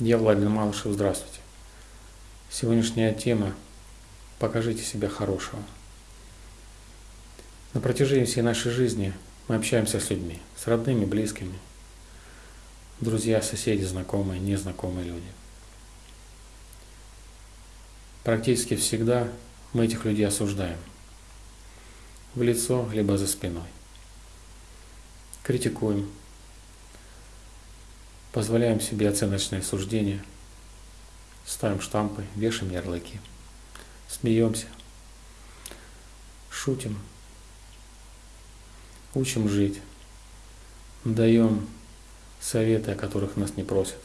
Я Владимир Малышев, здравствуйте. Сегодняшняя тема «Покажите себя хорошего». На протяжении всей нашей жизни мы общаемся с людьми, с родными, близкими, друзья, соседи, знакомые, незнакомые люди. Практически всегда мы этих людей осуждаем в лицо, либо за спиной. Критикуем, позволяем себе оценочные суждения, ставим штампы, вешаем ярлыки, смеемся, шутим, учим жить, даем советы, о которых нас не просят.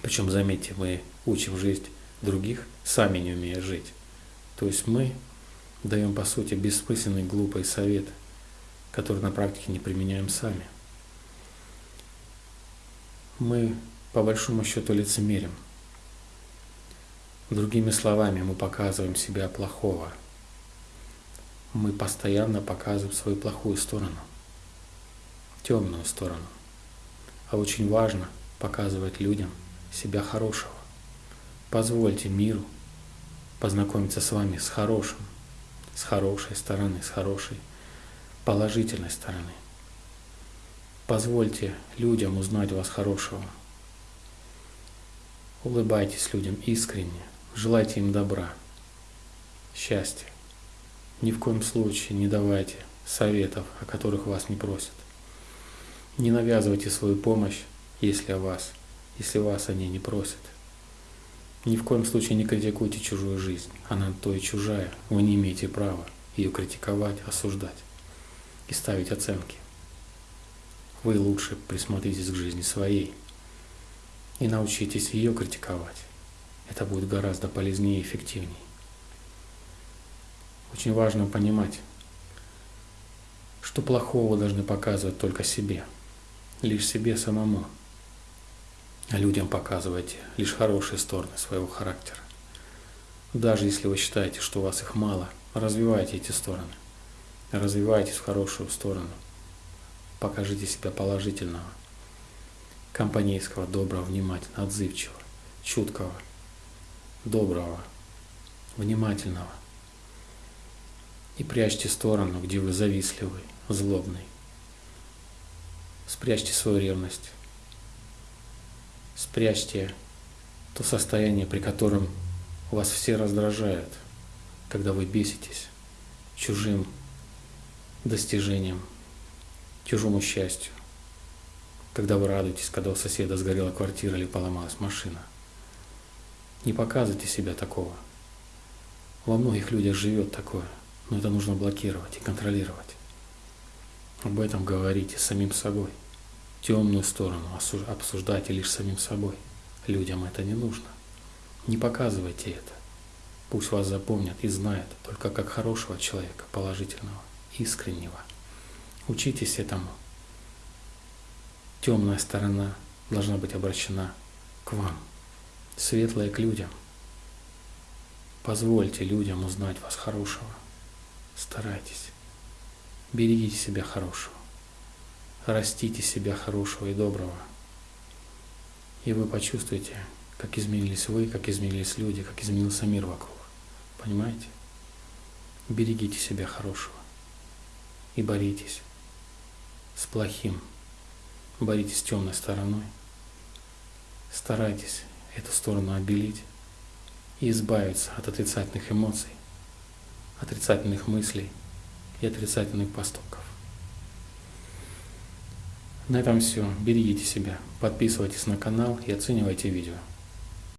Причем, заметьте, мы учим жить других, сами не умея жить. То есть мы даем, по сути, бессмысленный, глупый совет, который на практике не применяем сами. Мы, по большому счету, лицемерим. Другими словами, мы показываем себя плохого. Мы постоянно показываем свою плохую сторону, темную сторону. А очень важно показывать людям себя хорошего. Позвольте миру познакомиться с вами с хорошим, с хорошей стороны, с хорошей положительной стороны. Позвольте людям узнать вас хорошего. Улыбайтесь людям искренне, желайте им добра, счастья. Ни в коем случае не давайте советов, о которых вас не просят. Не навязывайте свою помощь, если о вас, если вас они не просят. Ни в коем случае не критикуйте чужую жизнь. Она то и чужая. Вы не имеете права ее критиковать, осуждать и ставить оценки. Вы лучше присмотритесь к жизни своей и научитесь ее критиковать. Это будет гораздо полезнее и эффективнее. Очень важно понимать, что плохого должны показывать только себе, лишь себе самому – а людям показывайте лишь хорошие стороны своего характера. Даже если вы считаете, что у вас их мало, развивайте эти стороны. Развивайтесь в хорошую сторону. Покажите себя положительного, компанейского, доброго, внимательного, отзывчивого, чуткого, доброго, внимательного. И прячьте сторону, где вы завистливый, злобный. Спрячьте свою ревность спрячьте то состояние, при котором вас все раздражают, когда вы беситесь чужим достижением, чужому счастью, когда вы радуетесь, когда у соседа сгорела квартира или поломалась машина. Не показывайте себя такого. Во многих людях живет такое, но это нужно блокировать и контролировать. Об этом говорите самим собой темную сторону обсуждайте лишь самим собой. Людям это не нужно. Не показывайте это. Пусть вас запомнят и знают только как хорошего человека, положительного, искреннего. Учитесь этому. Темная сторона должна быть обращена к вам, светлая к людям. Позвольте людям узнать вас хорошего. Старайтесь. Берегите себя хорошего растите себя хорошего и доброго. И вы почувствуете, как изменились вы, как изменились люди, как изменился мир вокруг. Понимаете? Берегите себя хорошего и боритесь с плохим, боритесь с темной стороной. Старайтесь эту сторону обелить и избавиться от отрицательных эмоций, отрицательных мыслей и отрицательных поступков. На этом все. Берегите себя, подписывайтесь на канал и оценивайте видео.